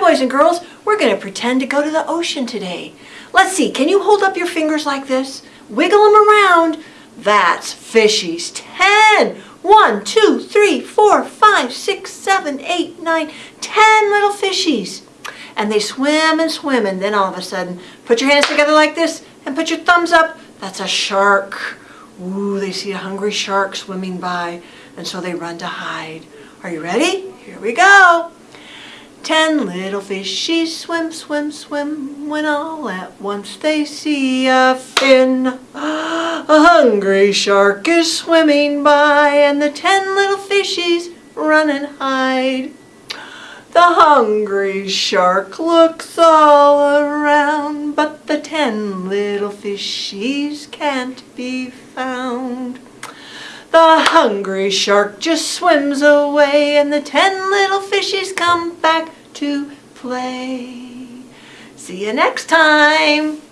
Boys and girls, we're going to pretend to go to the ocean today. Let's see, can you hold up your fingers like this? Wiggle them around. That's fishies. Ten. One, two, three, four, five, six, seven, eight, nine, ten little fishies. And they swim and swim and then all of a sudden, put your hands together like this and put your thumbs up. That's a shark. Ooh, they see a hungry shark swimming by and so they run to hide. Are you ready? Here we go. Ten little fishies swim, swim, swim, when all at once they see a fin. A hungry shark is swimming by, and the ten little fishies run and hide. The hungry shark looks all around, but the ten little fishies can't be found. The hungry shark just swims away and the ten little fishies come back to play. See you next time.